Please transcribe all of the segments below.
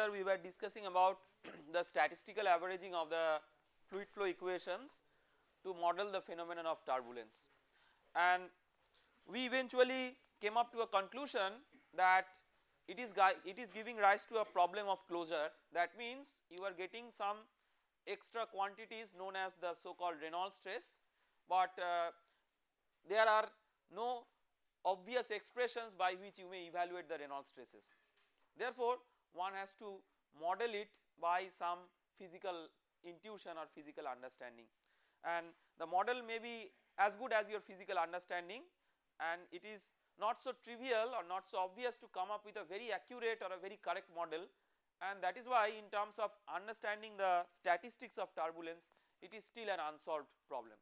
Lecture we were discussing about the statistical averaging of the fluid flow equations to model the phenomenon of turbulence and we eventually came up to a conclusion that it is it is giving rise to a problem of closure that means you are getting some extra quantities known as the so called Reynolds stress but uh, there are no obvious expressions by which you may evaluate the Reynolds stresses. Therefore, one has to model it by some physical intuition or physical understanding and the model may be as good as your physical understanding and it is not so trivial or not so obvious to come up with a very accurate or a very correct model and that is why in terms of understanding the statistics of turbulence it is still an unsolved problem.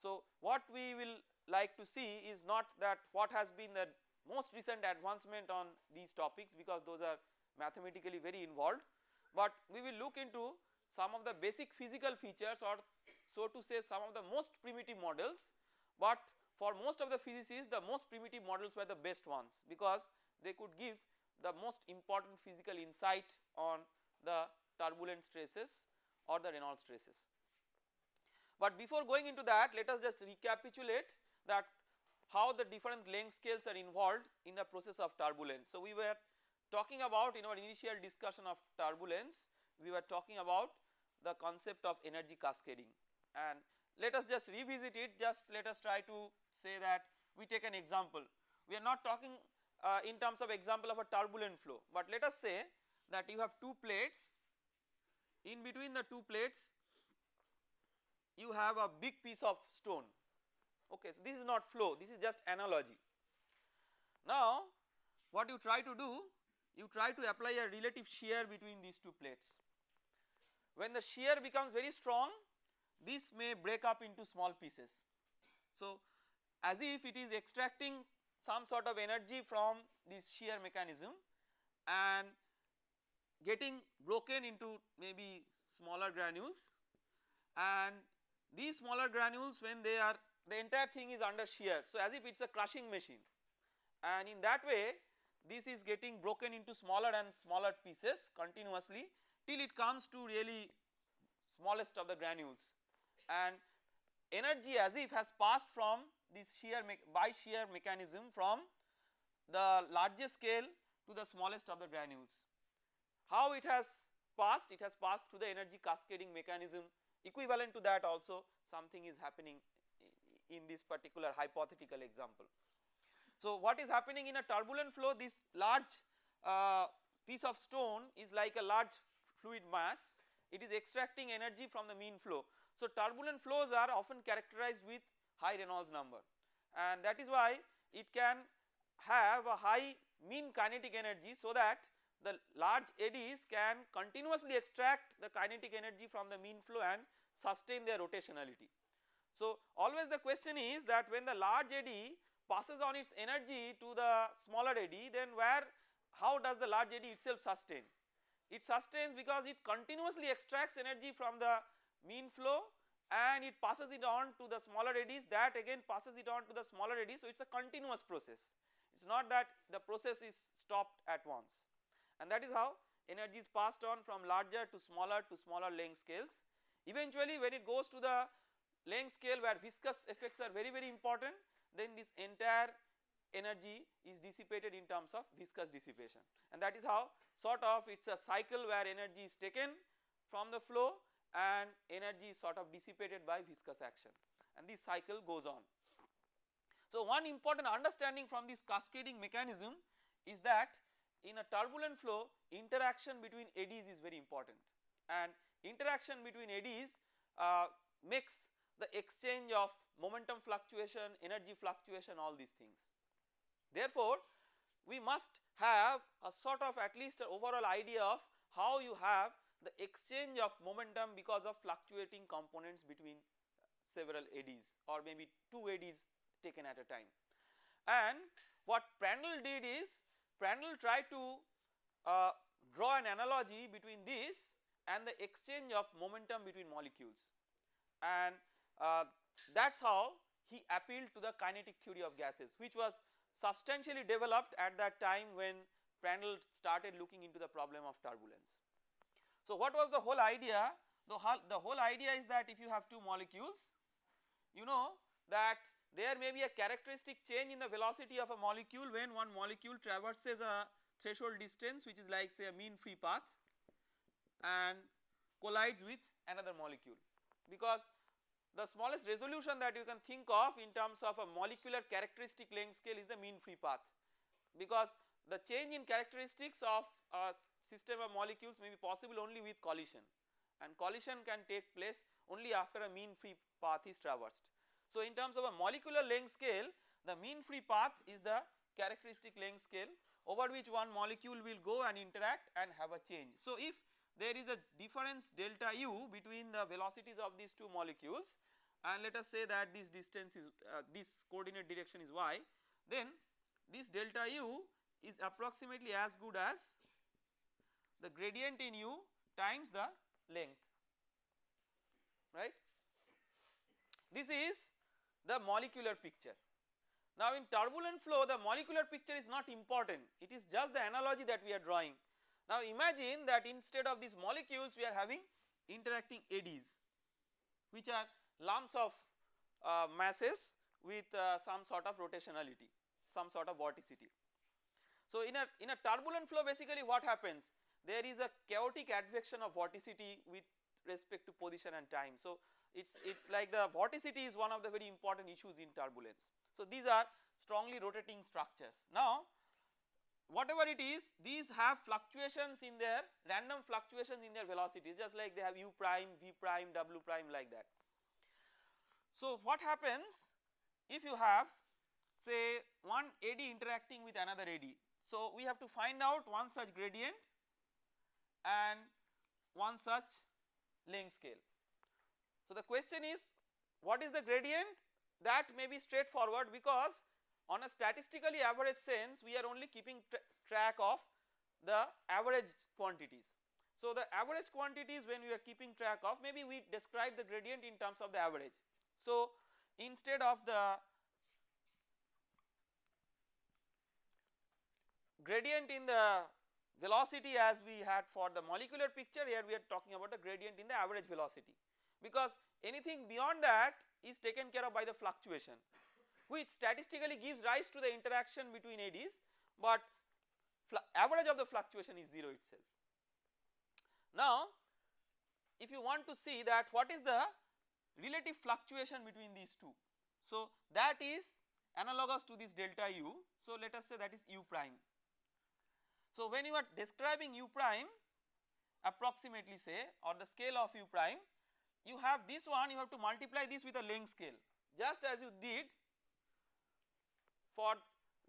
So what we will like to see is not that what has been the most recent advancement on these topics because those are mathematically very involved but we will look into some of the basic physical features or so to say some of the most primitive models but for most of the physicists the most primitive models were the best ones because they could give the most important physical insight on the turbulent stresses or the Reynolds stresses. But before going into that let us just recapitulate that how the different length scales are involved in the process of turbulence. So we were talking about in our initial discussion of turbulence we were talking about the concept of energy cascading. And let us just revisit it. Just let us try to say that we take an example. We are not talking uh, in terms of example of a turbulent flow. But let us say that you have two plates. In between the two plates you have a big piece of stone. Okay so this is not flow. This is just analogy. Now what you try to do you try to apply a relative shear between these two plates. When the shear becomes very strong this may break up into small pieces. So as if it is extracting some sort of energy from this shear mechanism and getting broken into maybe smaller granules. And these smaller granules when they are the entire thing is under shear. So as if it is a crushing machine. And in that way this is getting broken into smaller and smaller pieces continuously till it comes to really smallest of the granules and energy as if has passed from this shear by shear mechanism from the largest scale to the smallest of the granules. How it has passed? It has passed through the energy cascading mechanism equivalent to that also something is happening in this particular hypothetical example. So what is happening in a turbulent flow this large uh, piece of stone is like a large fluid mass it is extracting energy from the mean flow. So turbulent flows are often characterized with high Reynolds number and that is why it can have a high mean kinetic energy so that the large eddies can continuously extract the kinetic energy from the mean flow and sustain their rotationality. So always the question is that when the large eddy passes on its energy to the smaller eddy then where how does the large eddy itself sustain? It sustains because it continuously extracts energy from the mean flow and it passes it on to the smaller eddies that again passes it on to the smaller eddies so it is a continuous process. It is not that the process is stopped at once. And that is how energy is passed on from larger to smaller to smaller length scales. Eventually when it goes to the length scale where viscous effects are very very important then this entire energy is dissipated in terms of viscous dissipation. And that is how sort of it is a cycle where energy is taken from the flow and energy is sort of dissipated by viscous action. And this cycle goes on. So one important understanding from this cascading mechanism is that in a turbulent flow interaction between eddies is very important. And interaction between eddies uh, makes the exchange of momentum fluctuation, energy fluctuation all these things. Therefore, we must have a sort of at least an overall idea of how you have the exchange of momentum because of fluctuating components between several eddies or maybe two eddies taken at a time. And what Prandtl did is Prandtl tried to uh, draw an analogy between this and the exchange of momentum between molecules and uh, that is how he appealed to the kinetic theory of gases which was substantially developed at that time when Prandtl started looking into the problem of turbulence. So what was the whole idea? The whole, the whole idea is that if you have two molecules, you know that there may be a characteristic change in the velocity of a molecule when one molecule traverses a threshold distance which is like say a mean free path and collides with another molecule because the smallest resolution that you can think of in terms of a molecular characteristic length scale is the mean free path because the change in characteristics of a system of molecules may be possible only with collision and collision can take place only after a mean free path is traversed. So in terms of a molecular length scale the mean free path is the characteristic length scale over which one molecule will go and interact and have a change. So if there is a difference delta u between the velocities of these two molecules and let us say that this distance is uh, this coordinate direction is y then this delta u is approximately as good as the gradient in u times the length right. This is the molecular picture. Now in turbulent flow the molecular picture is not important it is just the analogy that we are drawing. Now imagine that instead of these molecules we are having interacting eddies which are lumps of uh, masses with uh, some sort of rotationality some sort of vorticity. So in a in a turbulent flow basically what happens there is a chaotic advection of vorticity with respect to position and time. So it's it's like the vorticity is one of the very important issues in turbulence. So these are strongly rotating structures. Now whatever it is these have fluctuations in their random fluctuations in their velocities just like they have u prime, v prime, w prime like that. So what happens if you have say one eddy interacting with another eddy. So we have to find out one such gradient and one such length scale. So the question is what is the gradient that may be straightforward because on a statistically average sense we are only keeping tra track of the average quantities. So the average quantities when we are keeping track of maybe we describe the gradient in terms of the average. So instead of the gradient in the velocity as we had for the molecular picture here we are talking about the gradient in the average velocity because anything beyond that is taken care of by the fluctuation which statistically gives rise to the interaction between eddies but average of the fluctuation is 0 itself. Now if you want to see that what is the relative fluctuation between these two. So that is analogous to this delta u. So let us say that is u prime. So when you are describing u prime approximately say or the scale of u prime you have this one you have to multiply this with a length scale just as you did for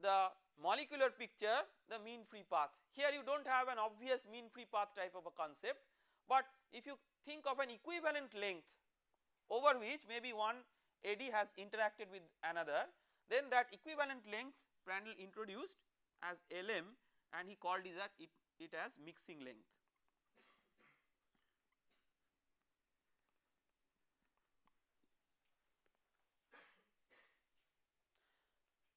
the molecular picture the mean free path. Here you do not have an obvious mean free path type of a concept but if you think of an equivalent length over which maybe one eddy has interacted with another then that equivalent length Prandtl introduced as Lm and he called it, it as mixing length.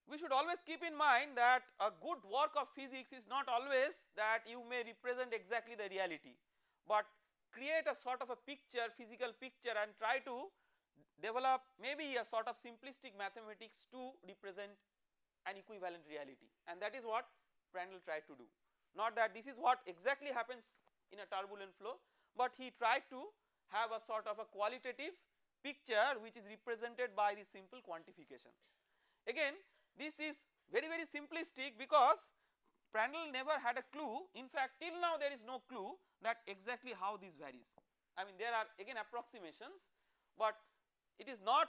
We should always keep in mind that a good work of physics is not always that you may represent exactly the reality, but create a sort of a picture physical picture and try to develop maybe a sort of simplistic mathematics to represent an equivalent reality and that is what Prandtl tried to do. Not that this is what exactly happens in a turbulent flow but he tried to have a sort of a qualitative picture which is represented by this simple quantification. Again this is very very simplistic because Prandtl never had a clue in fact till now there is no clue that exactly how this varies. I mean there are again approximations but it is not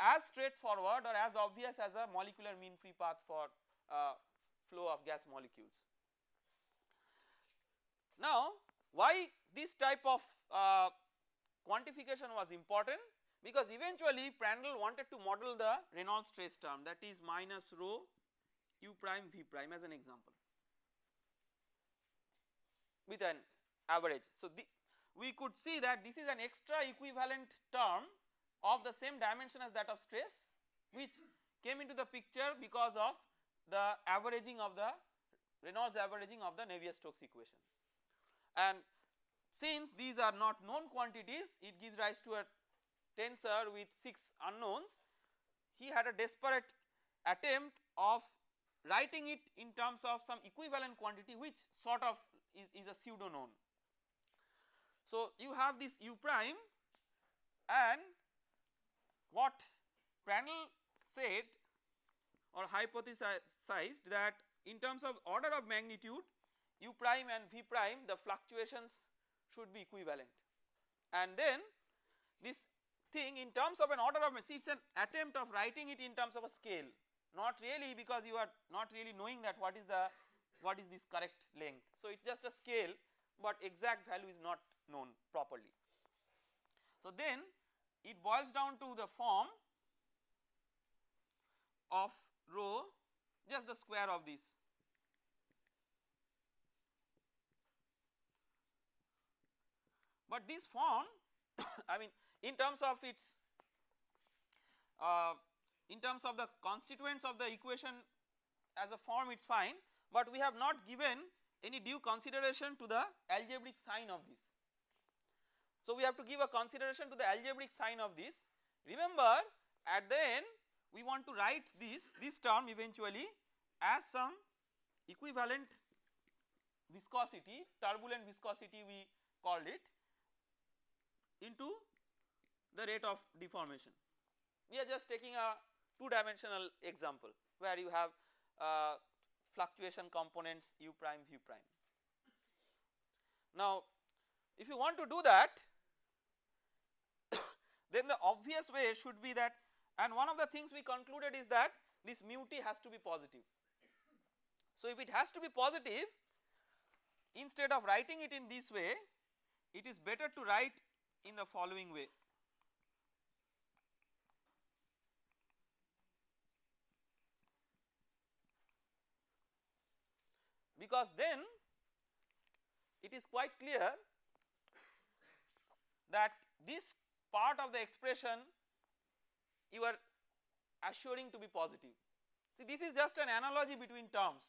as straightforward or as obvious as a molecular mean free path for uh, flow of gas molecules. Now why this type of uh, quantification was important because eventually Prandtl wanted to model the Reynolds stress term that is minus rho u prime v prime as an example with an average. So the, we could see that this is an extra equivalent term of the same dimension as that of stress which came into the picture because of the averaging of the Reynolds averaging of the Navier-Stokes equations and since these are not known quantities it gives rise to a tensor with 6 unknowns he had a desperate attempt of writing it in terms of some equivalent quantity which sort of is, is a pseudo known. So you have this u prime and what Prandtl said or hypothesized that in terms of order of magnitude u prime and v prime the fluctuations should be equivalent and then this thing in terms of an order of see it is an attempt of writing it in terms of a scale not really because you are not really knowing that what is the what is this correct length. So it is just a scale but exact value is not known properly. So then it boils down to the form of rho just the square of this but this form I mean in terms of its uh, in terms of the constituents of the equation as a form it is fine but we have not given any due consideration to the algebraic sign of this. So we have to give a consideration to the algebraic sign of this remember at the end we want to write this this term eventually as some equivalent viscosity turbulent viscosity we called it into the rate of deformation. We are just taking a two dimensional example where you have uh, fluctuation components u prime v prime. Now if you want to do that then the obvious way should be that and one of the things we concluded is that this mu t has to be positive. So if it has to be positive instead of writing it in this way it is better to write in the following way because then it is quite clear that this part of the expression you are assuring to be positive. See this is just an analogy between terms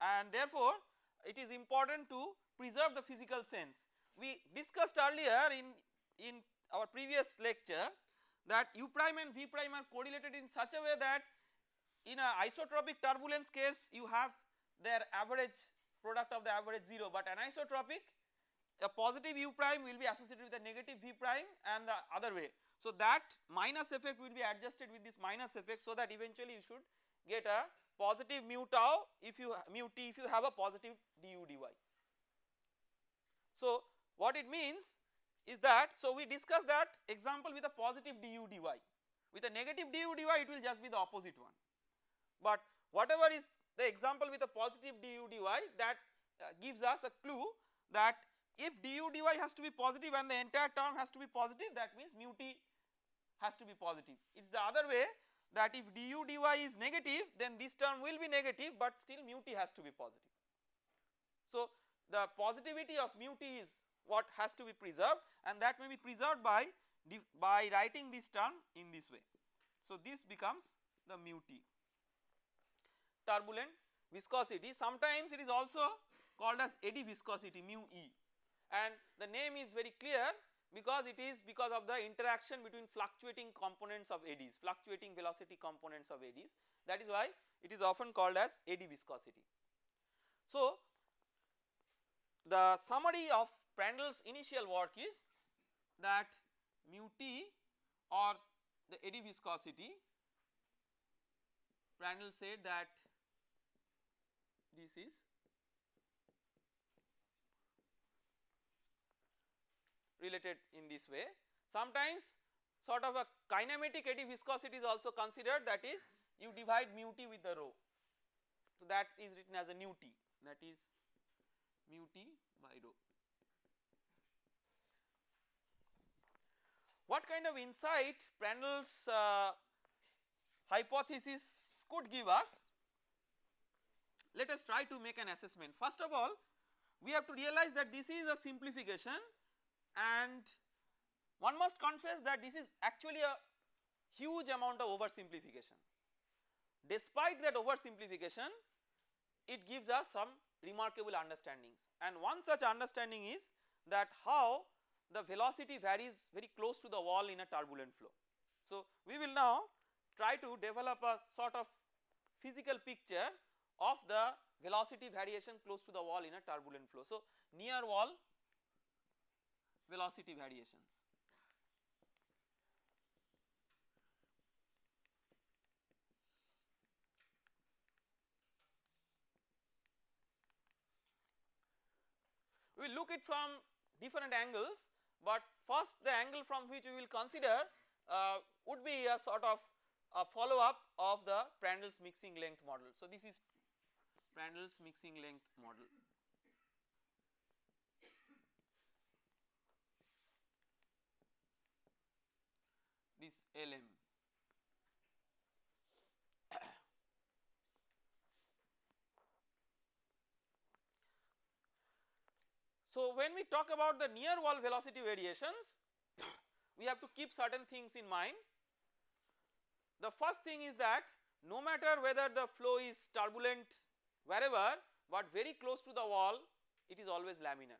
and therefore it is important to preserve the physical sense. We discussed earlier in, in our previous lecture that u prime and v prime are correlated in such a way that in a isotropic turbulence case you have their average product of the average 0 but anisotropic a positive u prime will be associated with a negative v prime and the other way. So that minus effect will be adjusted with this minus effect so that eventually you should get a positive mu tau if you mu t if you have a positive du dy. So what it means is that so we discuss that example with a positive du dy with a negative du dy it will just be the opposite one but whatever is the example with a positive du dy that uh, gives us a clue that if du dy has to be positive and the entire term has to be positive that means mu t has to be positive. It is the other way that if du dy is negative then this term will be negative but still mu t has to be positive. So the positivity of mu t is what has to be preserved and that may be preserved by by writing this term in this way. So this becomes the mu t turbulent viscosity. Sometimes it is also called as eddy viscosity mu e. And the name is very clear because it is because of the interaction between fluctuating components of eddies fluctuating velocity components of eddies. That is why it is often called as eddy viscosity. So the summary of Prandtl's initial work is that mu t or the eddy viscosity Prandtl said that this is related in this way. Sometimes sort of a kinematic eddy viscosity is also considered that is you divide mu t with the rho. So that is written as a nu t that is mu t by rho. What kind of insight Prandtl's uh, hypothesis could give us let us try to make an assessment. First of all we have to realize that this is a simplification and one must confess that this is actually a huge amount of oversimplification. Despite that oversimplification it gives us some remarkable understandings and one such understanding is that how the velocity varies very close to the wall in a turbulent flow. So, we will now try to develop a sort of physical picture of the velocity variation close to the wall in a turbulent flow. So, near wall velocity variations. We will look it from different angles, but first the angle from which we will consider uh, would be a sort of a follow up of the Prandtl's mixing length model. So, this is Prandtl's mixing length model. This LM. So, when we talk about the near wall velocity variations, we have to keep certain things in mind. The first thing is that no matter whether the flow is turbulent wherever, but very close to the wall, it is always laminar.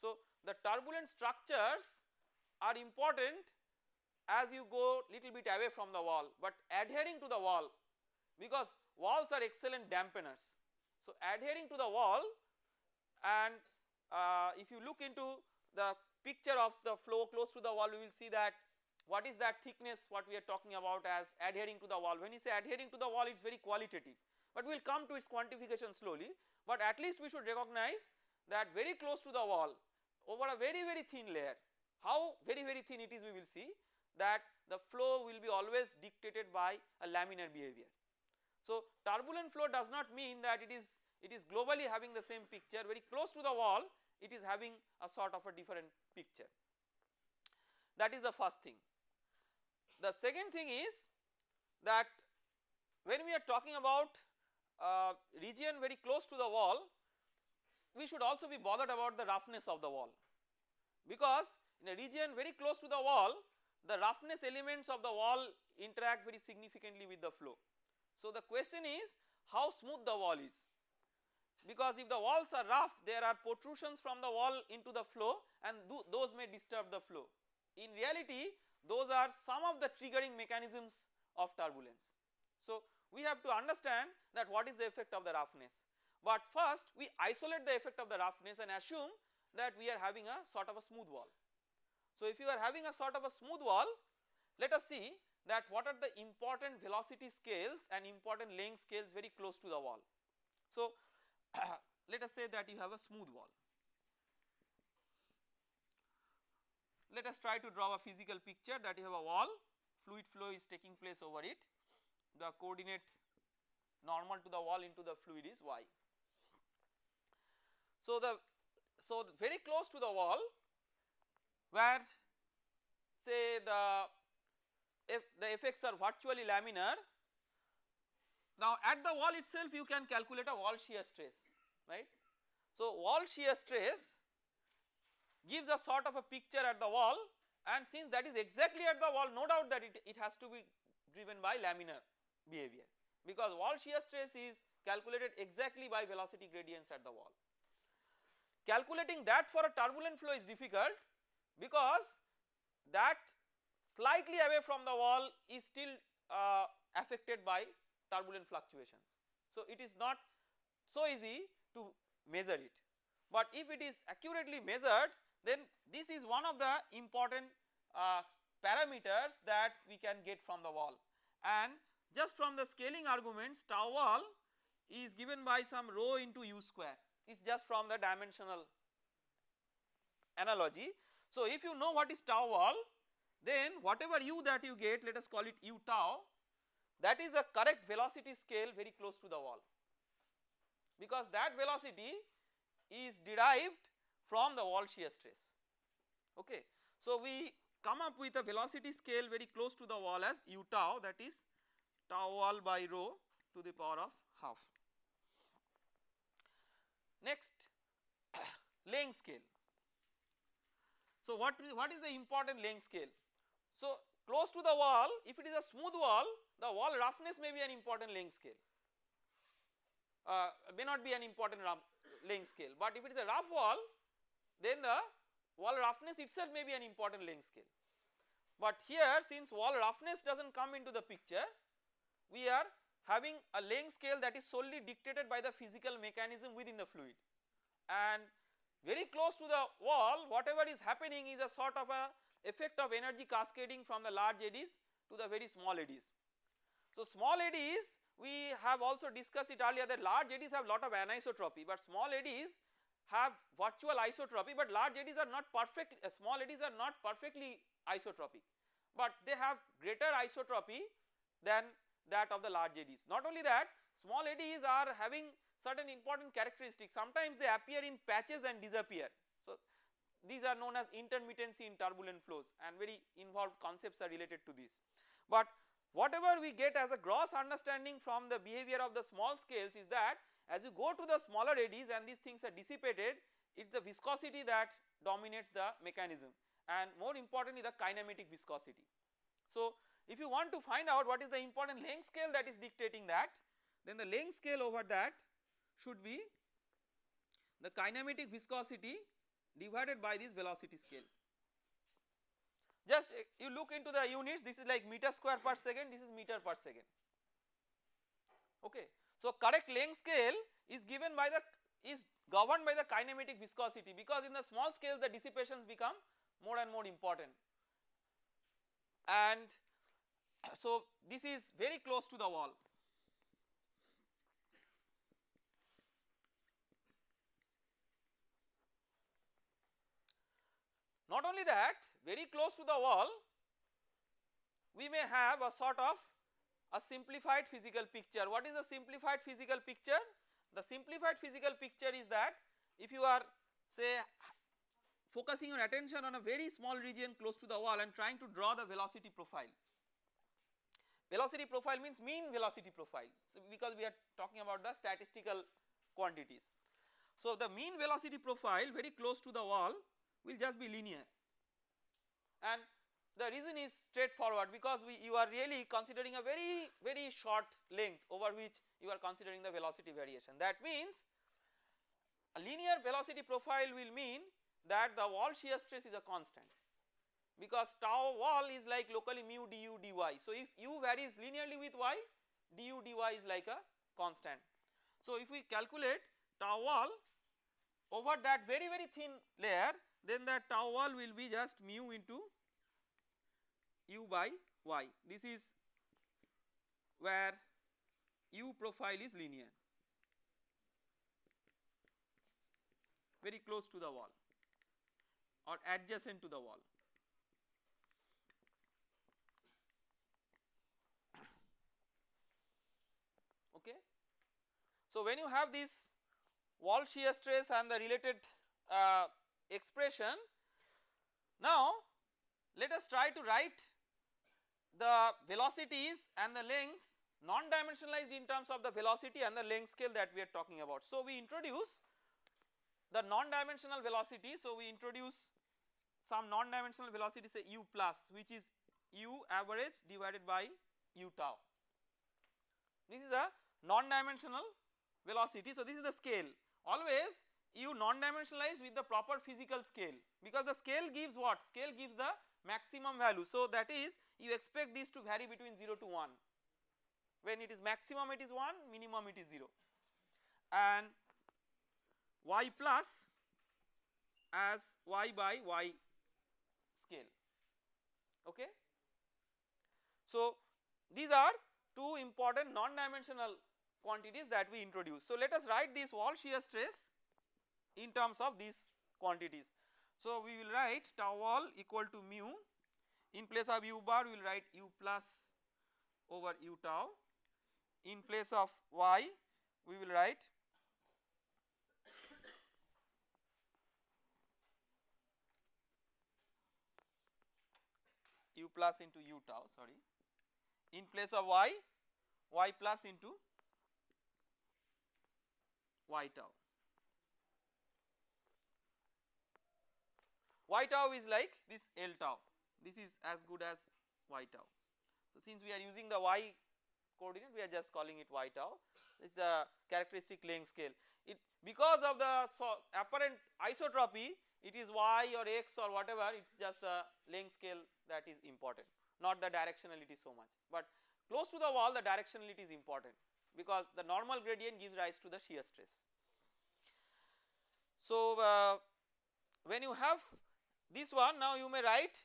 So, the turbulent structures are important as you go little bit away from the wall, but adhering to the wall because walls are excellent dampeners. So, adhering to the wall and uh, if you look into the picture of the flow close to the wall we will see that what is that thickness what we are talking about as adhering to the wall when you say adhering to the wall it is very qualitative but we will come to its quantification slowly but at least we should recognize that very close to the wall over a very very thin layer how very very thin it is we will see that the flow will be always dictated by a laminar behavior. So turbulent flow does not mean that it is it is globally having the same picture very close to the wall it is having a sort of a different picture that is the first thing. The second thing is that when we are talking about uh, region very close to the wall we should also be bothered about the roughness of the wall because in a region very close to the wall the roughness elements of the wall interact very significantly with the flow. So the question is how smooth the wall is because if the walls are rough there are protrusions from the wall into the flow and those may disturb the flow. In reality those are some of the triggering mechanisms of turbulence. So we have to understand that what is the effect of the roughness but first we isolate the effect of the roughness and assume that we are having a sort of a smooth wall. So if you are having a sort of a smooth wall let us see that what are the important velocity scales and important length scales very close to the wall. So let us say that you have a smooth wall. Let us try to draw a physical picture that you have a wall, fluid flow is taking place over it, the coordinate normal to the wall into the fluid is y. So the so very close to the wall where say the if the effects are virtually laminar now at the wall itself you can calculate a wall shear stress right. So wall shear stress gives a sort of a picture at the wall and since that is exactly at the wall no doubt that it, it has to be driven by laminar behavior because wall shear stress is calculated exactly by velocity gradients at the wall. Calculating that for a turbulent flow is difficult because that slightly away from the wall is still uh, affected by turbulent fluctuations. So it is not so easy to measure it, but if it is accurately measured then this is one of the important uh, parameters that we can get from the wall and just from the scaling arguments tau wall is given by some rho into u square it is just from the dimensional analogy. So if you know what is tau wall then whatever u that you get let us call it u tau that is a correct velocity scale very close to the wall because that velocity is derived from the wall shear stress okay. So we come up with a velocity scale very close to the wall as u tau that is tau wall by rho to the power of half. Next length scale. So what, what is the important length scale? So close to the wall if it is a smooth wall the wall roughness may be an important length scale uh, may not be an important length scale but if it is a rough wall then the wall roughness itself may be an important length scale. But here since wall roughness does not come into the picture we are having a length scale that is solely dictated by the physical mechanism within the fluid and very close to the wall whatever is happening is a sort of a effect of energy cascading from the large eddies to the very small eddies. So small eddies we have also discussed it earlier that large eddies have a lot of anisotropy but small eddies have virtual isotropy but large eddies are not perfect uh, small eddies are not perfectly isotropic but they have greater isotropy than that of the large eddies. Not only that small eddies are having certain important characteristics sometimes they appear in patches and disappear. So these are known as intermittency in turbulent flows and very involved concepts are related to this. But whatever we get as a gross understanding from the behavior of the small scales is that as you go to the smaller eddies and these things are dissipated it is the viscosity that dominates the mechanism and more importantly the kinematic viscosity. So if you want to find out what is the important length scale that is dictating that then the length scale over that should be the kinematic viscosity divided by this velocity scale. Just uh, you look into the units this is like meter square per second this is meter per second okay. So correct length scale is given by the is governed by the kinematic viscosity because in the small scale the dissipations become more and more important and so this is very close to the wall. Not only that very close to the wall we may have a sort of a simplified physical picture. What is a simplified physical picture? The simplified physical picture is that if you are say focusing your attention on a very small region close to the wall and trying to draw the velocity profile Velocity profile means mean velocity profile. So because we are talking about the statistical quantities. So the mean velocity profile very close to the wall will just be linear. And the reason is straightforward because we you are really considering a very very short length over which you are considering the velocity variation. That means a linear velocity profile will mean that the wall shear stress is a constant because tau wall is like locally mu du dy. So if u varies linearly with y du dy is like a constant. So if we calculate tau wall over that very very thin layer then that tau wall will be just mu into u by y this is where u profile is linear very close to the wall or adjacent to the wall. So when you have this wall shear stress and the related uh, expression now let us try to write the velocities and the lengths non-dimensionalized in terms of the velocity and the length scale that we are talking about. So we introduce the non-dimensional velocity so we introduce some non-dimensional velocity say u plus which is u average divided by u tau. This is a non-dimensional velocity. So, this is the scale always you non-dimensionalize with the proper physical scale because the scale gives what? Scale gives the maximum value. So, that is you expect this to vary between 0 to 1 when it is maximum it is 1 minimum it is 0 and y plus as y by y scale okay. So, these are two important non-dimensional quantities that we introduce. So let us write this wall shear stress in terms of these quantities. So we will write tau wall equal to mu in place of u bar we will write u plus over u tau in place of y we will write u plus into u tau sorry in place of y y plus into y tau. y tau is like this L tau, this is as good as y tau. So since we are using the y coordinate we are just calling it y tau. this is the characteristic length scale. It because of the so apparent isotropy it is y or x or whatever it is just the length scale that is important not the directionality so much but close to the wall the directionality is important because the normal gradient gives rise to the shear stress. So uh, when you have this one now you may write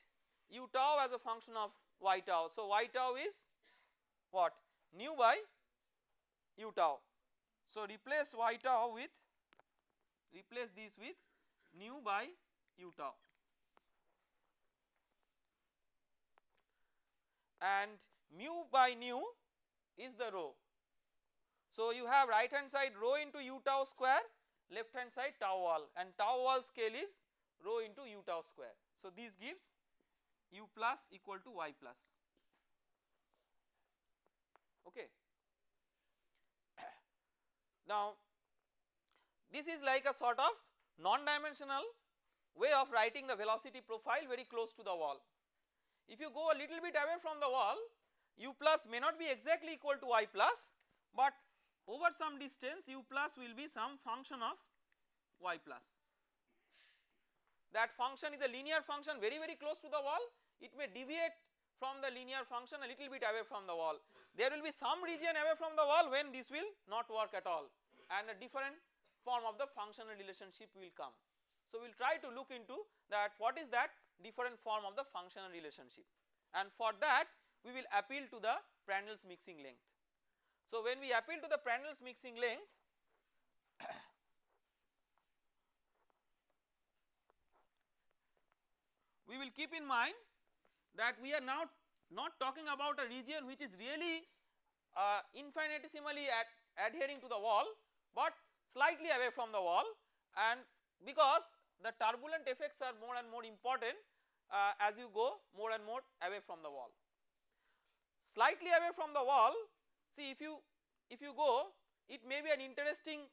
u tau as a function of y tau. So y tau is what nu by u tau. So replace y tau with replace this with nu by u tau and mu by nu is the rho. So you have right hand side rho into u tau square left hand side tau wall and tau wall scale is rho into u tau square. So this gives u plus equal to y plus okay. Now this is like a sort of non-dimensional way of writing the velocity profile very close to the wall. If you go a little bit away from the wall u plus may not be exactly equal to y plus but over some distance u plus will be some function of y plus. That function is a linear function very very close to the wall it may deviate from the linear function a little bit away from the wall. There will be some region away from the wall when this will not work at all and a different form of the functional relationship will come. So we will try to look into that what is that different form of the functional relationship and for that we will appeal to the Prandtl's mixing length. So when we appeal to the Prandtl's mixing length we will keep in mind that we are now not talking about a region which is really uh, infinitesimally adhering to the wall but slightly away from the wall and because the turbulent effects are more and more important uh, as you go more and more away from the wall. Slightly away from the wall see if you if you go it may be an interesting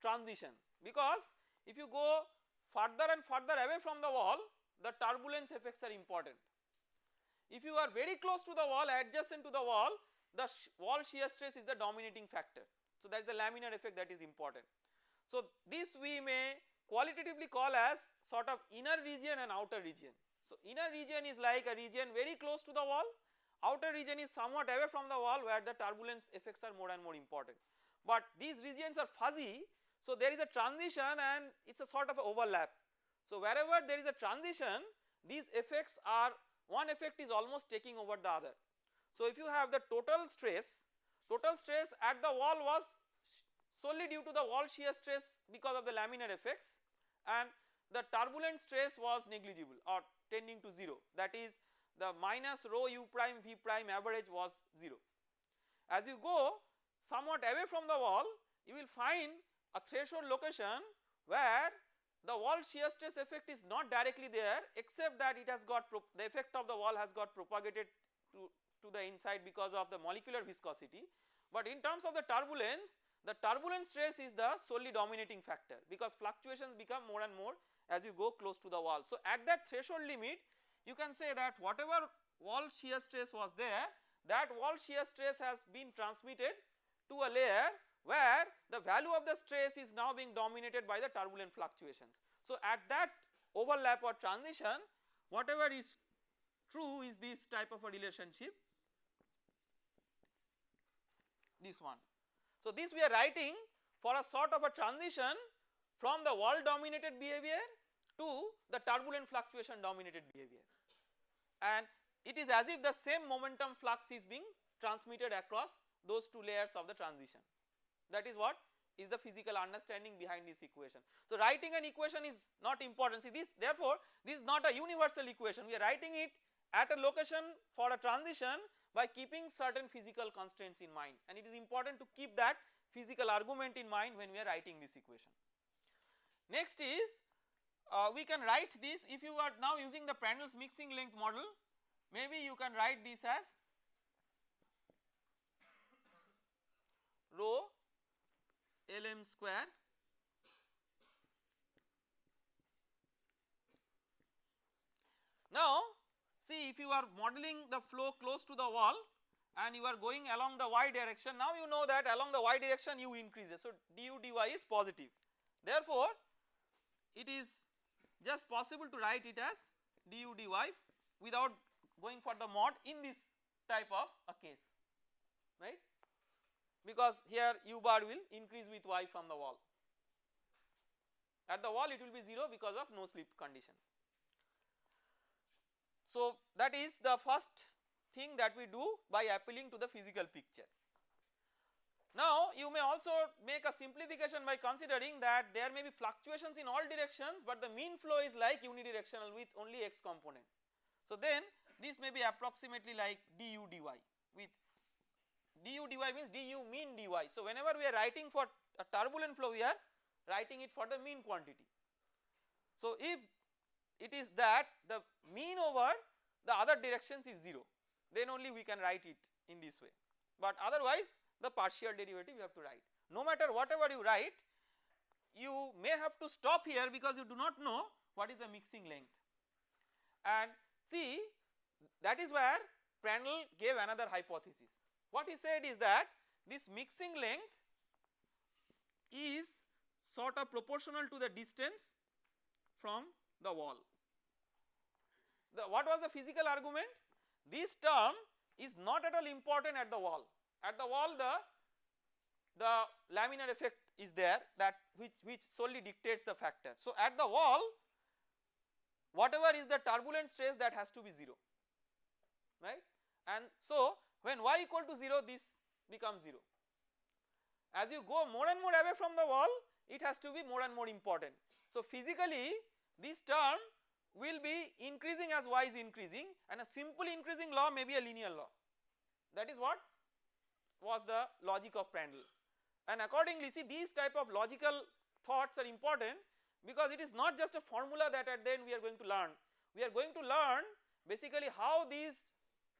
transition because if you go further and further away from the wall the turbulence effects are important. If you are very close to the wall adjacent to the wall the wall shear stress is the dominating factor. So that is the laminar effect that is important. So this we may qualitatively call as sort of inner region and outer region. So inner region is like a region very close to the wall outer region is somewhat away from the wall where the turbulence effects are more and more important. But these regions are fuzzy so there is a transition and it is a sort of overlap. So wherever there is a transition these effects are one effect is almost taking over the other. So if you have the total stress total stress at the wall was solely due to the wall shear stress because of the laminar effects and the turbulent stress was negligible or tending to 0 that is the minus rho u prime v prime average was 0. As you go somewhat away from the wall you will find a threshold location where the wall shear stress effect is not directly there except that it has got the effect of the wall has got propagated to, to the inside because of the molecular viscosity but in terms of the turbulence the turbulent stress is the solely dominating factor because fluctuations become more and more as you go close to the wall. So at that threshold limit you can say that whatever wall shear stress was there that wall shear stress has been transmitted to a layer where the value of the stress is now being dominated by the turbulent fluctuations. So at that overlap or transition whatever is true is this type of a relationship this one. So this we are writing for a sort of a transition from the wall dominated behavior to the turbulent fluctuation dominated behavior and it is as if the same momentum flux is being transmitted across those two layers of the transition that is what is the physical understanding behind this equation. So writing an equation is not important see this therefore this is not a universal equation we are writing it at a location for a transition by keeping certain physical constraints in mind and it is important to keep that physical argument in mind when we are writing this equation. Next is uh, we can write this. If you are now using the Prandtls mixing length model maybe you can write this as rho Lm square Now see if you are modeling the flow close to the wall and you are going along the y direction now you know that along the y direction u increases so du dy is positive. Therefore it is just possible to write it as du dy without going for the mod in this type of a case right because here u bar will increase with y from the wall at the wall it will be 0 because of no slip condition. So that is the first thing that we do by appealing to the physical picture. Now you may also make a simplification by considering that there may be fluctuations in all directions but the mean flow is like unidirectional with only x component. So then this may be approximately like du dy with du dy means du mean dy. So whenever we are writing for a turbulent flow we are writing it for the mean quantity. So if it is that the mean over the other directions is 0 then only we can write it in this way but otherwise the partial derivative you have to write. No matter whatever you write you may have to stop here because you do not know what is the mixing length and see that is where Prandtl gave another hypothesis. What he said is that this mixing length is sort of proportional to the distance from the wall. The, what was the physical argument? This term is not at all important at the wall at the wall the the laminar effect is there that which which solely dictates the factor. So at the wall whatever is the turbulent stress that has to be 0 right and so when y equal to 0 this becomes 0. As you go more and more away from the wall it has to be more and more important. So physically this term will be increasing as y is increasing and a simple increasing law may be a linear law that is what was the logic of Prandtl and accordingly see these type of logical thoughts are important because it is not just a formula that at the end we are going to learn. We are going to learn basically how these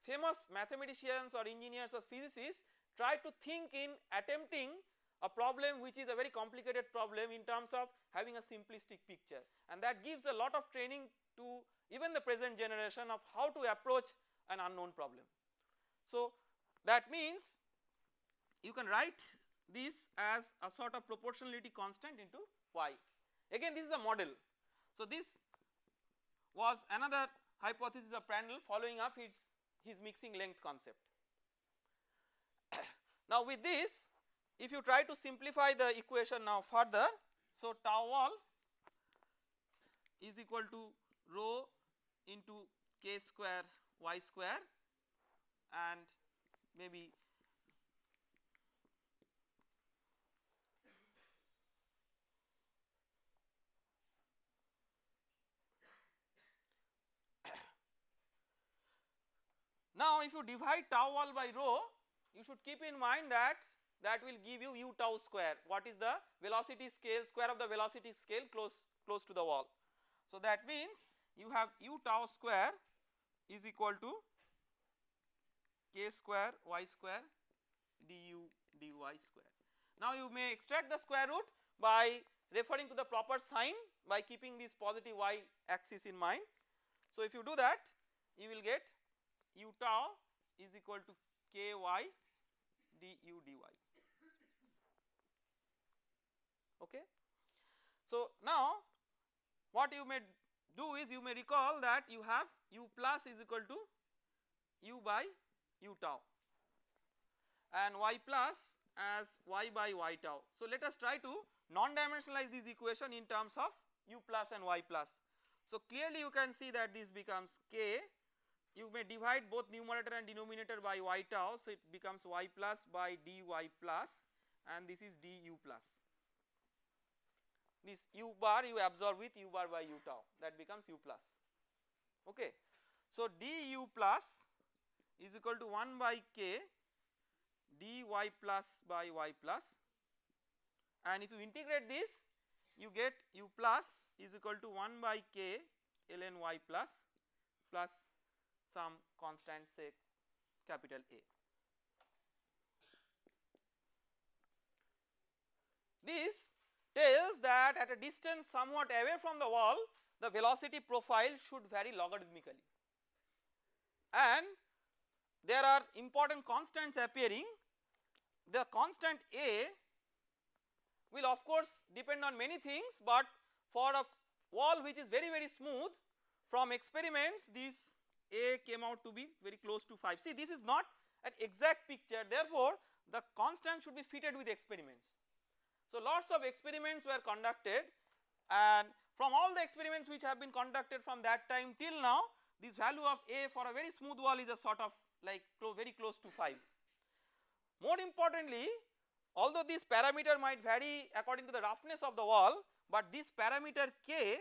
famous mathematicians or engineers or physicists try to think in attempting a problem which is a very complicated problem in terms of having a simplistic picture and that gives a lot of training to even the present generation of how to approach an unknown problem. So that means you can write this as a sort of proportionality constant into y. Again this is a model. So this was another hypothesis of Prandtl following up its his mixing length concept. now with this if you try to simplify the equation now further so tau wall is equal to rho into k square y square and maybe Now if you divide tau wall by rho you should keep in mind that that will give you u tau square what is the velocity scale square of the velocity scale close close to the wall. So that means you have u tau square is equal to k square y square du dy square. Now you may extract the square root by referring to the proper sign by keeping this positive y axis in mind. So if you do that you will get u tau is equal to ky du dy okay. So now what you may do is you may recall that you have u plus is equal to u by u tau and y plus as y by y tau. So let us try to non dimensionalize this equation in terms of u plus and y plus. So clearly you can see that this becomes k you may divide both numerator and denominator by y tau so it becomes y plus by dy plus and this is du plus. This u bar you absorb with u bar by u tau that becomes u plus. Okay. So du plus is equal to 1 by k dy plus by y plus and if you integrate this you get u plus is equal to 1 by k ln y plus plus some constant say capital A. This tells that at a distance somewhat away from the wall the velocity profile should vary logarithmically and there are important constants appearing the constant A will of course depend on many things but for a wall which is very very smooth from experiments this A came out to be very close to 5. See this is not an exact picture therefore the constant should be fitted with experiments. So lots of experiments were conducted and from all the experiments which have been conducted from that time till now this value of A for a very smooth wall is a sort of like very close to 5. More importantly although this parameter might vary according to the roughness of the wall but this parameter K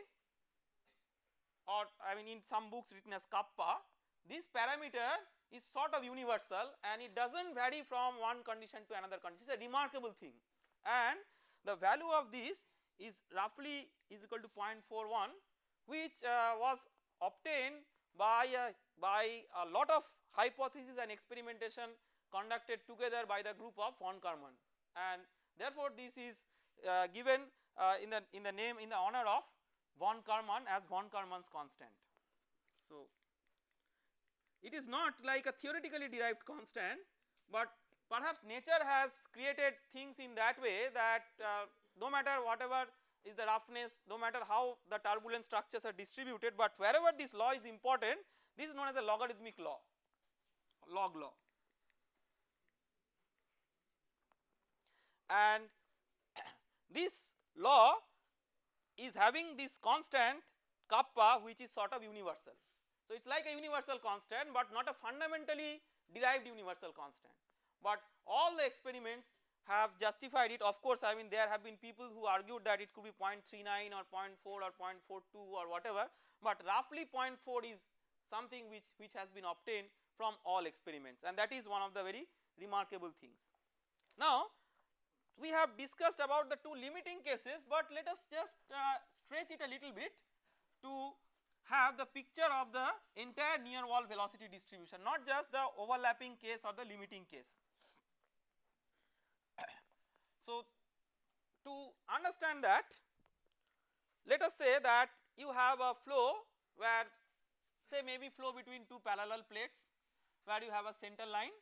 or I mean in some books written as kappa this parameter is sort of universal and it does not vary from one condition to another condition. It is a remarkable thing. And the value of this is roughly is equal to 0.41 which uh, was obtained by a, by a lot of hypothesis and experimentation conducted together by the group of von Karman. And therefore this is uh, given uh, in the in the name in the honor of von Karman as von Karman's constant. So it is not like a theoretically derived constant but perhaps nature has created things in that way that uh, no matter whatever is the roughness no matter how the turbulent structures are distributed but wherever this law is important this is known as a logarithmic law log law and this law is having this constant kappa which is sort of universal. So it is like a universal constant but not a fundamentally derived universal constant but all the experiments have justified it of course I mean there have been people who argued that it could be 0.39 or 0.4 or 0.42 or whatever but roughly 0.4 is something which, which has been obtained from all experiments and that is one of the very remarkable things. Now we have discussed about the two limiting cases but let us just uh, stretch it a little bit to have the picture of the entire near wall velocity distribution not just the overlapping case or the limiting case. So to understand that let us say that you have a flow where say maybe flow between two parallel plates where you have a center line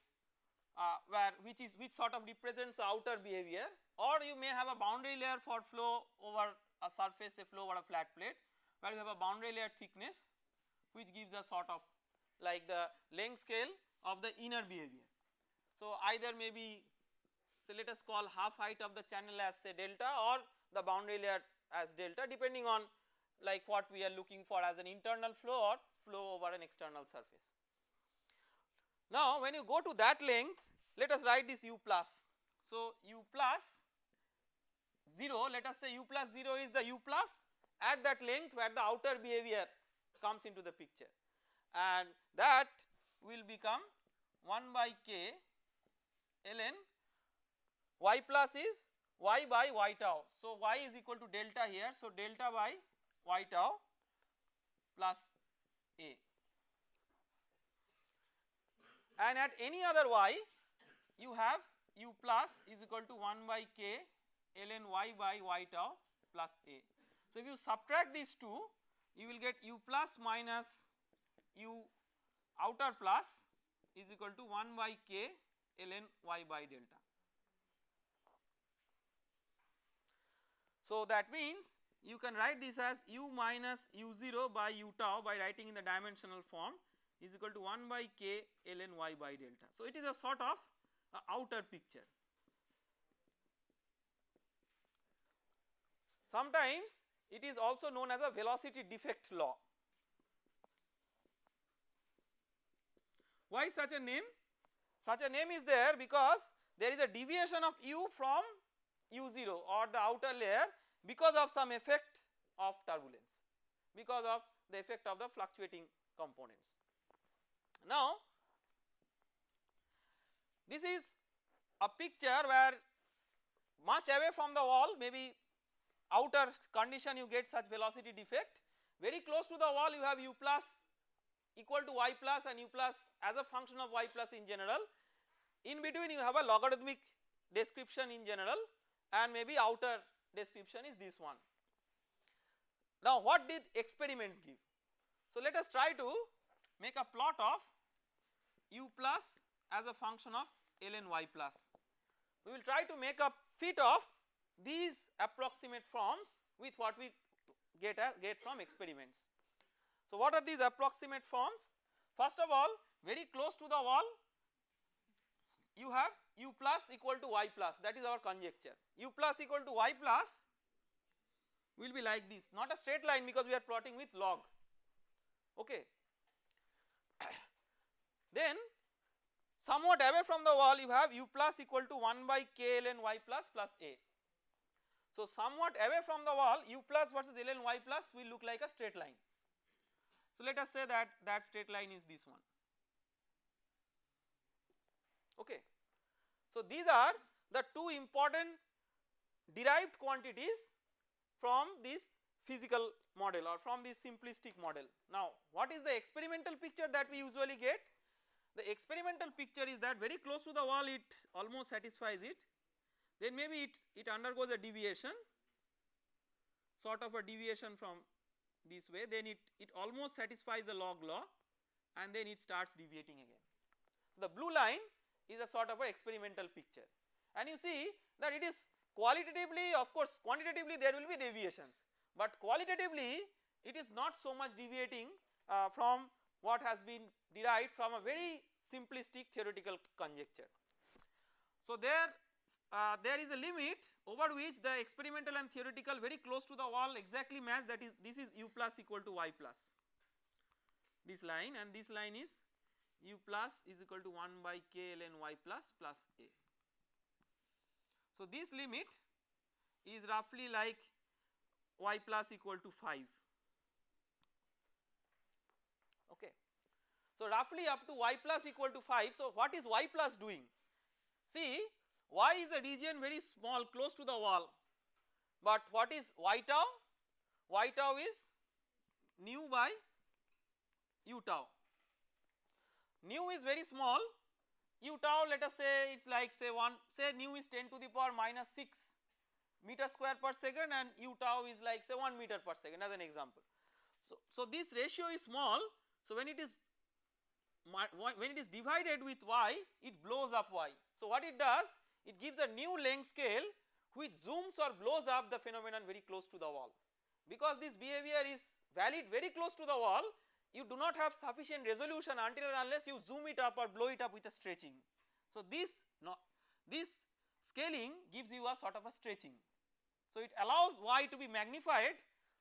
uh, where which is which sort of represents outer behavior or you may have a boundary layer for flow over a surface a flow over a flat plate where you have a boundary layer thickness which gives a sort of like the length scale of the inner behavior. So either maybe so let us call half height of the channel as say delta or the boundary layer as delta depending on like what we are looking for as an internal flow or flow over an external surface. Now when you go to that length let us write this u plus. So u plus 0 let us say u plus 0 is the u plus. At that length where the outer behavior comes into the picture. And that will become 1 by k ln. Y plus is y by y tau. So y is equal to delta here. So delta by y tau plus a and at any other y you have u plus is equal to 1 by k ln y by y tau plus a. So if you subtract these two you will get u plus minus u outer plus is equal to 1 by k ln y by delta. So that means you can write this as u minus u0 by u tau by writing in the dimensional form is equal to 1 by k ln y by delta. So it is a sort of uh, outer picture. Sometimes it is also known as a velocity defect law. Why such a name? Such a name is there because there is a deviation of u from u0 or the outer layer because of some effect of turbulence because of the effect of the fluctuating components. Now this is a picture where much away from the wall maybe outer condition you get such velocity defect very close to the wall you have u plus equal to y plus and u plus as a function of y plus in general in between you have a logarithmic description in general and maybe outer description is this one. Now what did experiments give? So let us try to make a plot of u plus as a function of ln y plus. We will try to make a fit of these approximate forms with what we get, get from experiments. So what are these approximate forms? First of all very close to the wall you have u plus equal to y plus that is our conjecture u plus equal to y plus will be like this not a straight line because we are plotting with log okay. Then somewhat away from the wall you have u plus equal to 1 by k ln y plus plus a. So somewhat away from the wall u plus versus ln y plus will look like a straight line. So let us say that that straight line is this one okay. So these are the two important derived quantities from this physical model or from this simplistic model. Now what is the experimental picture that we usually get? The experimental picture is that very close to the wall it almost satisfies it. Then maybe it, it undergoes a deviation sort of a deviation from this way. Then it, it almost satisfies the log law and then it starts deviating again. The blue line is a sort of a experimental picture. And you see that it is qualitatively of course quantitatively there will be deviations but qualitatively it is not so much deviating uh, from what has been derived from a very simplistic theoretical conjecture. So there uh, there is a limit over which the experimental and theoretical very close to the wall exactly match that is this is u plus equal to y plus this line and this line is u plus is equal to 1 by k ln y plus plus a. So this limit is roughly like y plus equal to 5 okay. So roughly up to y plus equal to 5 so what is y plus doing? See y is a region very small close to the wall. But what is y tau? Y tau is nu by u tau. Nu is very small. U tau let us say it is like say 1 say nu is 10 to the power minus 6 meter square per second and u tau is like say 1 meter per second as an example. So, so this ratio is small. So when it is when it is divided with y it blows up y. So what it does it gives a new length scale which zooms or blows up the phenomenon very close to the wall. Because this behavior is valid very close to the wall you do not have sufficient resolution until or unless you zoom it up or blow it up with a stretching. So this no, this scaling gives you a sort of a stretching. So it allows y to be magnified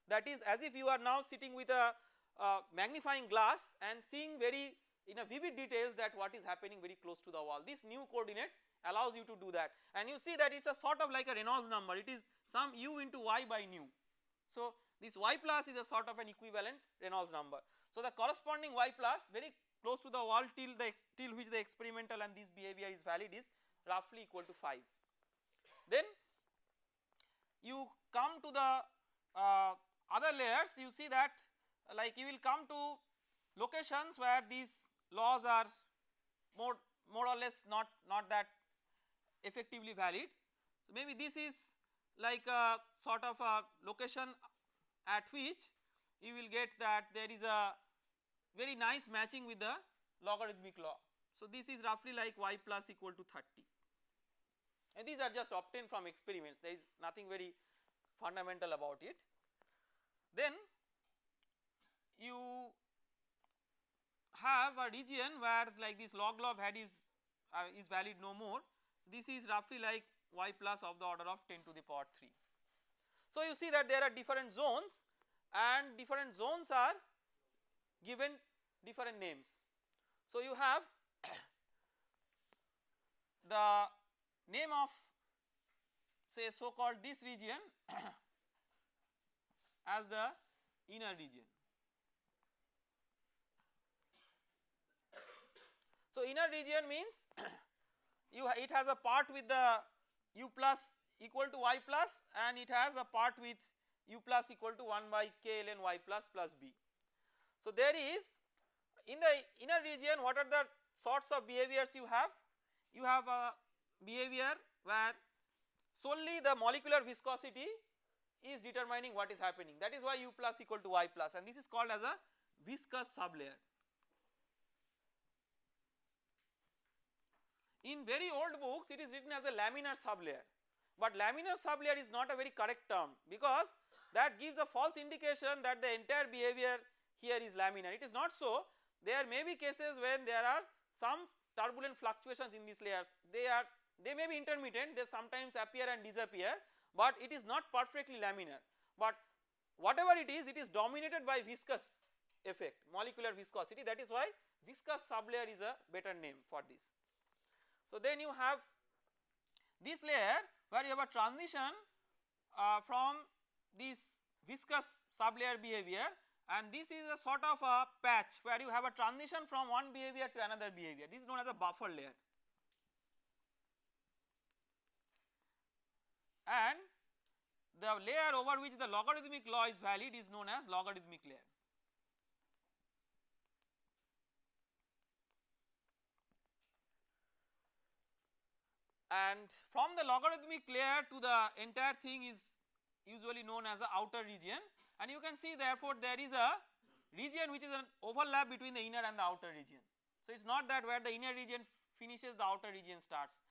that is as if you are now sitting with a uh, magnifying glass and seeing very in a vivid details that what is happening very close to the wall. This new coordinate allows you to do that and you see that it is a sort of like a Reynolds number it is some u into y by nu. So this y plus is a sort of an equivalent Reynolds number. So the corresponding y plus very close to the wall till the till which the experimental and this behavior is valid is roughly equal to 5. Then you come to the uh, other layers you see that like you will come to locations where these laws are more more or less not not that effectively valid. So maybe this is like a sort of a location at which you will get that there is a very nice matching with the logarithmic law. So this is roughly like y plus equal to 30 and these are just obtained from experiments there is nothing very fundamental about it. Then you have a region where like this log law had is uh, is valid no more this is roughly like y plus of the order of 10 to the power 3. So you see that there are different zones and different zones are given different names. So you have the name of say so called this region as the inner region. So inner region means you it has a part with the u plus equal to y plus and it has a part with u plus equal to 1 by k ln y plus plus b. So there is in the inner region what are the sorts of behaviors you have? You have a behavior where solely the molecular viscosity is determining what is happening that is why u plus equal to y plus and this is called as a viscous sublayer. In very old books it is written as a laminar sublayer. But laminar sublayer is not a very correct term because that gives a false indication that the entire behavior here is laminar. It is not so. There may be cases when there are some turbulent fluctuations in these layers. They are they may be intermittent. They sometimes appear and disappear but it is not perfectly laminar. But whatever it is it is dominated by viscous effect molecular viscosity. That is why viscous sublayer is a better name for this. So then you have this layer where you have a transition uh, from this viscous sublayer behavior and this is a sort of a patch where you have a transition from one behavior to another behavior this is known as a buffer layer and the layer over which the logarithmic law is valid is known as logarithmic layer. And from the logarithmic layer to the entire thing is usually known as the outer region and you can see therefore there is a region which is an overlap between the inner and the outer region. So it is not that where the inner region finishes the outer region starts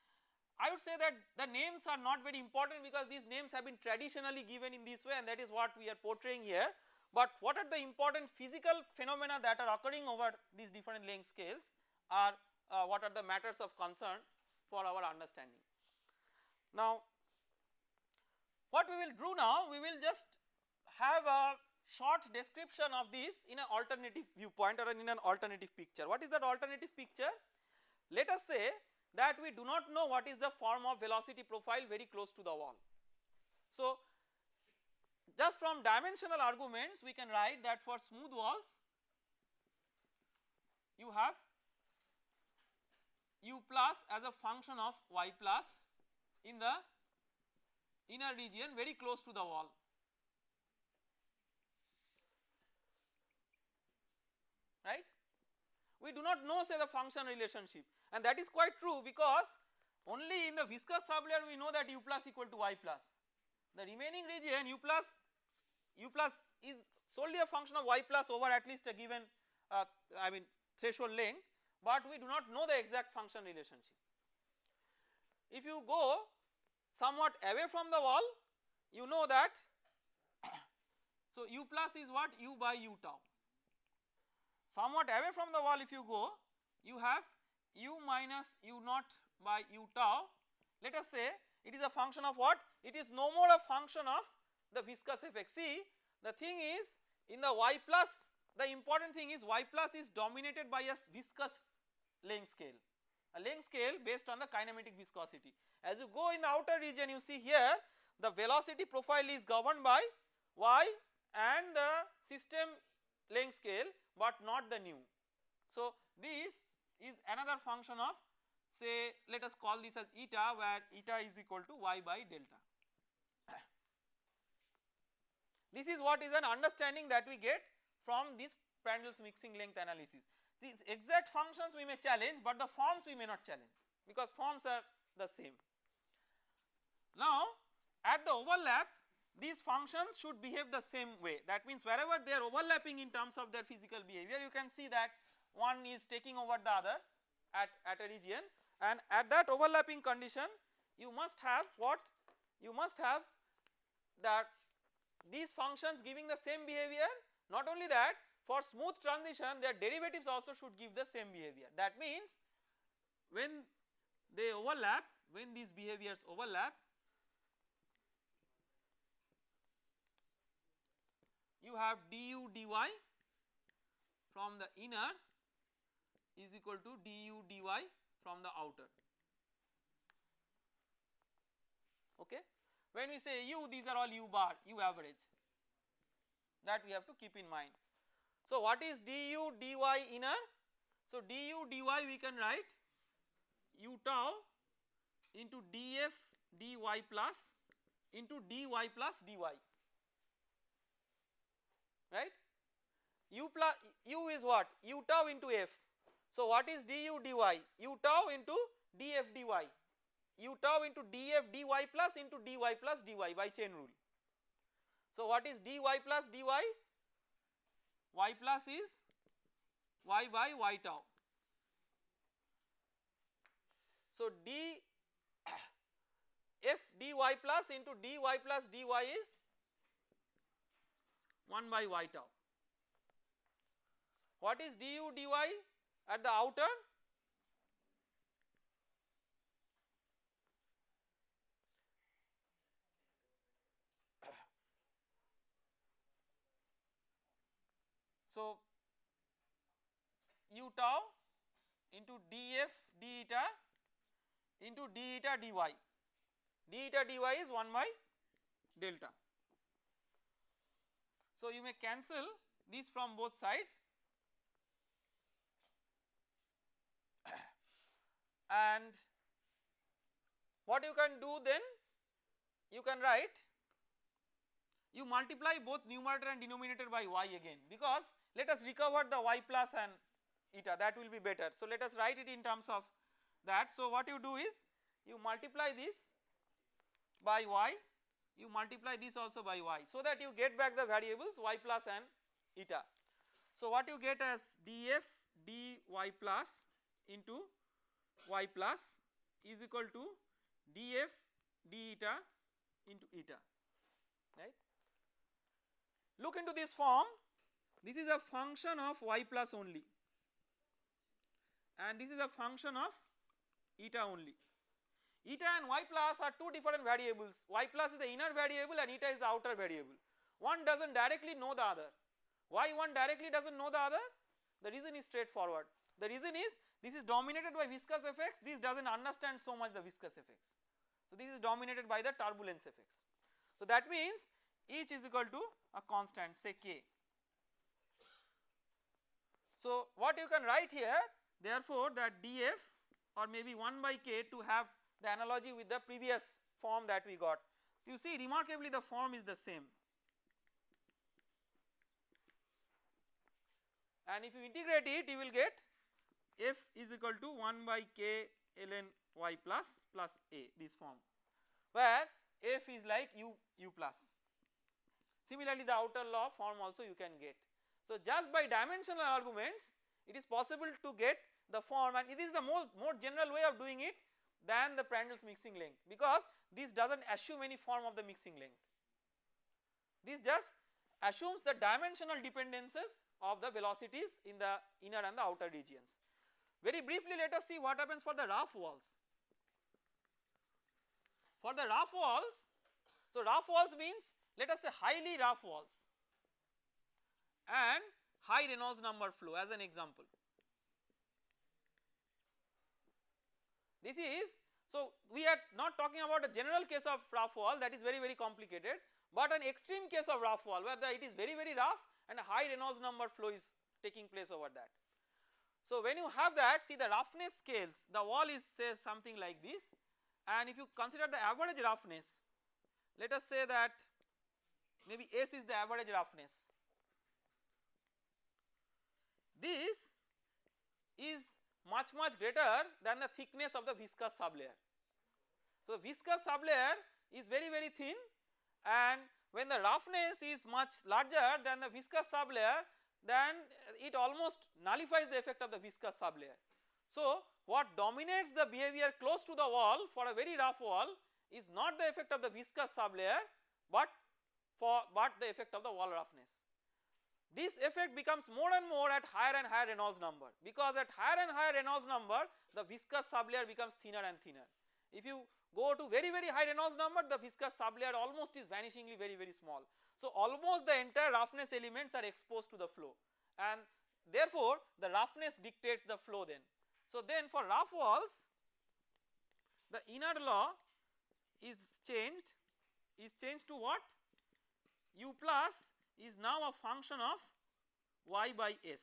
I would say that the names are not very important because these names have been traditionally given in this way and that is what we are portraying here. But what are the important physical phenomena that are occurring over these different length scales are uh, what are the matters of concern for our understanding. Now what we will do now we will just have a short description of this in an alternative viewpoint or in an alternative picture. What is that alternative picture? Let us say that we do not know what is the form of velocity profile very close to the wall. So just from dimensional arguments we can write that for smooth walls you have u plus as a function of y plus in the inner region very close to the wall. right. We do not know say the function relationship and that is quite true because only in the viscous sublayer we know that u plus equal to y plus. The remaining region u plus u plus is solely a function of y plus over at least a given uh, I mean threshold length but we do not know the exact function relationship. If you go somewhat away from the wall you know that so u plus is what? u by u tau. Somewhat away from the wall if you go you have u minus u naught by u tau. Let us say it is a function of what? It is no more a function of the viscous effect see the thing is in the y plus the important thing is y plus is dominated by a viscous length scale a length scale based on the kinematic viscosity as you go in the outer region you see here the velocity profile is governed by y and the system length scale but not the nu. So this is another function of say let us call this as eta where eta is equal to y by delta. This is what is an understanding that we get from this Prandtl's mixing length analysis. These exact functions we may challenge but the forms we may not challenge because forms are the same. Now at the overlap these functions should behave the same way. That means wherever they are overlapping in terms of their physical behavior you can see that one is taking over the other at, at a region. And at that overlapping condition you must have what? You must have that these functions giving the same behavior. Not only that for smooth transition their derivatives also should give the same behavior that means when they overlap when these behaviors overlap you have du dy from the inner is equal to du dy from the outer okay. When we say u these are all u bar u average that we have to keep in mind. So what is du dy inner? So du dy we can write u tau into df dy plus into dy plus dy right u plus u is what u tau into f so what is du dy? u tau into df dy, u tau into df dy plus into dy plus dy by chain rule. So what is dy plus dy? Y plus is y by y tau. So d f dy plus into dy plus dy is 1 by y tau. What is du dy at the outer? So u tau into df d eta into d eta dy. D eta dy is 1 by delta. So you may cancel these from both sides. And what you can do then you can write you multiply both numerator and denominator by y again. Because let us recover the y plus and eta that will be better. So let us write it in terms of that. So what you do is you multiply this by y you multiply this also by y so that you get back the variables y plus and eta. So what you get as df dy plus into y plus is equal to df d eta into eta right. Look into this form this is a function of y plus only. And this is a function of eta only. Eta and y plus are two different variables. Y plus is the inner variable and eta is the outer variable. One does not directly know the other. Why one directly does not know the other. The reason is straightforward. The reason is this is dominated by viscous effects. This does not understand so much the viscous effects. So this is dominated by the turbulence effects. So that means each is equal to a constant say k so what you can write here therefore that df or maybe 1 by k to have the analogy with the previous form that we got. You see remarkably the form is the same. And if you integrate it you will get f is equal to 1 by k ln y plus plus a this form where f is like u u plus. Similarly the outer law form also you can get so just by dimensional arguments it is possible to get the form and it is the more, more general way of doing it than the Prandtl's mixing length because this does not assume any form of the mixing length. This just assumes the dimensional dependencies of the velocities in the inner and the outer regions. Very briefly let us see what happens for the rough walls. For the rough walls, so rough walls means let us say highly rough walls and high Reynolds number flow as an example. This is so we are not talking about a general case of rough wall that is very very complicated but an extreme case of rough wall where the, it is very very rough and a high Reynolds number flow is taking place over that. So when you have that see the roughness scales the wall is say something like this and if you consider the average roughness let us say that maybe S is the average roughness this is much much greater than the thickness of the viscous sublayer. So viscous sublayer is very very thin and when the roughness is much larger than the viscous sublayer then it almost nullifies the effect of the viscous sublayer. So what dominates the behavior close to the wall for a very rough wall is not the effect of the viscous sublayer but for but the effect of the wall roughness. This effect becomes more and more at higher and higher Reynolds number because at higher and higher Reynolds number the viscous sublayer becomes thinner and thinner. If you go to very very high Reynolds number the viscous sublayer almost is vanishingly very very small. So almost the entire roughness elements are exposed to the flow and therefore the roughness dictates the flow then. So then for rough walls the inner law is changed is changed to what u plus is now a function of y by s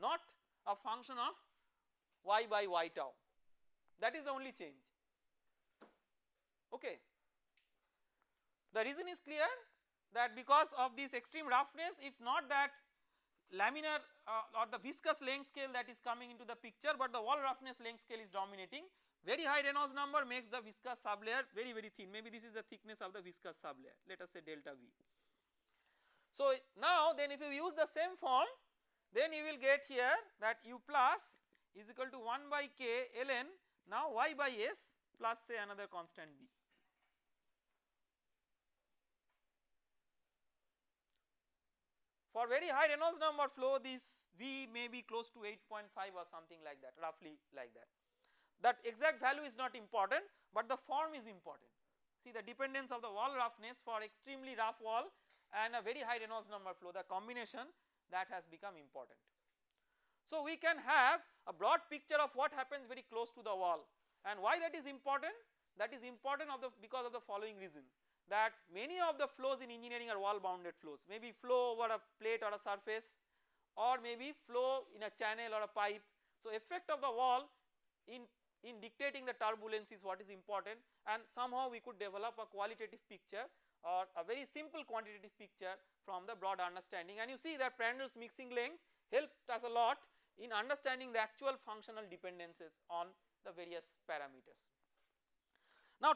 not a function of y by y tau. That is the only change. Okay. The reason is clear that because of this extreme roughness it is not that laminar uh, or the viscous length scale that is coming into the picture but the wall roughness length scale is dominating. Very high Reynolds number makes the viscous sublayer very very thin. Maybe this is the thickness of the viscous sublayer. Let us say delta V. So now then if you use the same form then you will get here that u plus is equal to 1 by k ln now y by s plus say another constant b. For very high Reynolds number flow this V may be close to 8.5 or something like that roughly like that. That exact value is not important but the form is important. See the dependence of the wall roughness for extremely rough wall and a very high Reynolds number flow the combination that has become important. So we can have a broad picture of what happens very close to the wall and why that is important that is important of the because of the following reason that many of the flows in engineering are wall bounded flows maybe flow over a plate or a surface or maybe flow in a channel or a pipe. So effect of the wall in, in dictating the turbulence is what is important and somehow we could develop a qualitative picture or a very simple quantitative picture from the broad understanding and you see that Prandtl's mixing length helped us a lot in understanding the actual functional dependencies on the various parameters. Now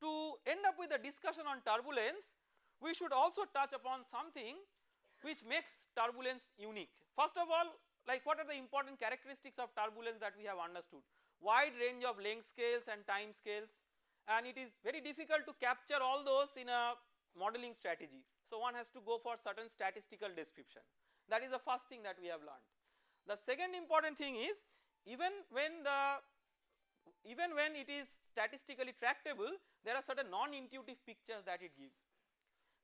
to end up with a discussion on turbulence we should also touch upon something which makes turbulence unique. First of all like what are the important characteristics of turbulence that we have understood wide range of length scales and time scales and it is very difficult to capture all those in a modeling strategy. So one has to go for certain statistical description that is the first thing that we have learned. The second important thing is even when the even when it is statistically tractable there are certain non-intuitive pictures that it gives.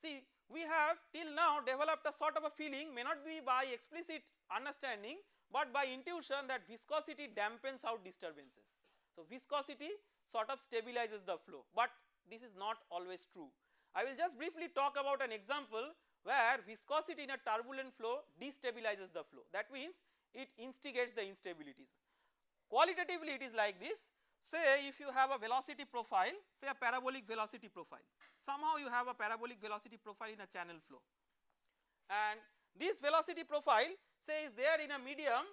See we have till now developed a sort of a feeling may not be by explicit understanding but by intuition that viscosity dampens out disturbances. So viscosity sort of stabilizes the flow. But this is not always true. I will just briefly talk about an example where viscosity in a turbulent flow destabilizes the flow. That means it instigates the instabilities. Qualitatively it is like this. Say if you have a velocity profile say a parabolic velocity profile. Somehow you have a parabolic velocity profile in a channel flow. And this velocity profile say is there in a medium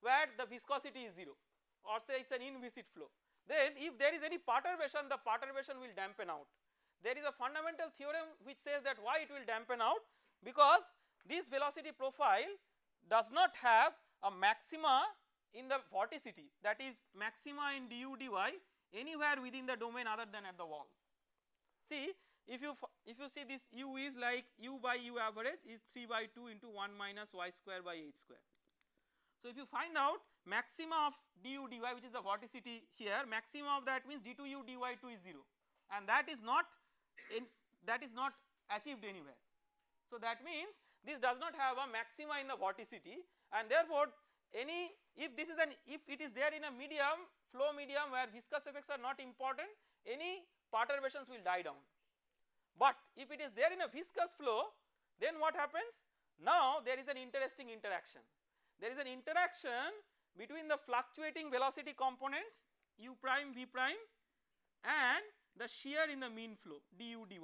where the viscosity is 0 or say it is an inviscid flow then if there is any perturbation the perturbation will dampen out. There is a fundamental theorem which says that why it will dampen out because this velocity profile does not have a maxima in the vorticity that is maxima in du dy anywhere within the domain other than at the wall. See if you if you see this u is like u by u average is 3 by 2 into 1 minus y square by h square. So if you find out maxima of du dy which is the vorticity here maxima of that means d2u dy2 is 0 and that is not in that is not achieved anywhere. So that means this does not have a maxima in the vorticity and therefore any if this is an if it is there in a medium flow medium where viscous effects are not important any perturbations will die down. But if it is there in a viscous flow then what happens now there is an interesting interaction there is an interaction between the fluctuating velocity components u prime v prime and the shear in the mean flow du dy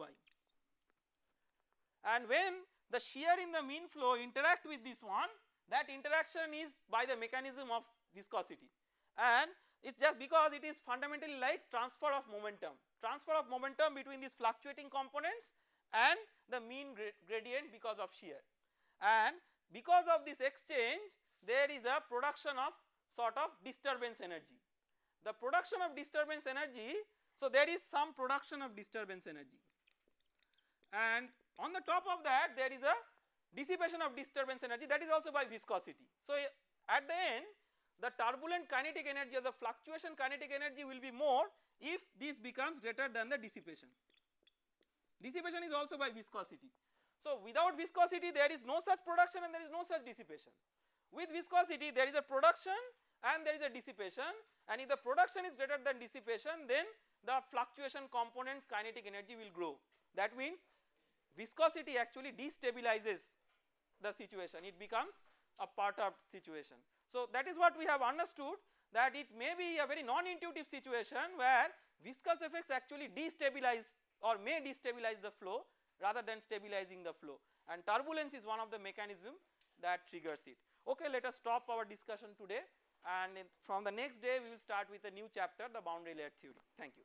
and when the shear in the mean flow interact with this one that interaction is by the mechanism of viscosity. And it is just because it is fundamentally like transfer of momentum, transfer of momentum between these fluctuating components and the mean gradient because of shear. And because of this exchange there is a production of sort of disturbance energy. The production of disturbance energy so there is some production of disturbance energy and on the top of that there is a dissipation of disturbance energy that is also by viscosity. So eh, at the end the turbulent kinetic energy or the fluctuation kinetic energy will be more if this becomes greater than the dissipation. Dissipation is also by viscosity. So without viscosity there is no such production and there is no such dissipation. With viscosity there is a production and there is a dissipation and if the production is greater than dissipation then the fluctuation component kinetic energy will grow. That means viscosity actually destabilizes the situation it becomes a perturbed situation. So that is what we have understood that it may be a very non-intuitive situation where viscous effects actually destabilize or may destabilize the flow rather than stabilizing the flow and turbulence is one of the mechanism that triggers it. Okay let us stop our discussion today and from the next day we will start with a new chapter the boundary layer theory. Thank you.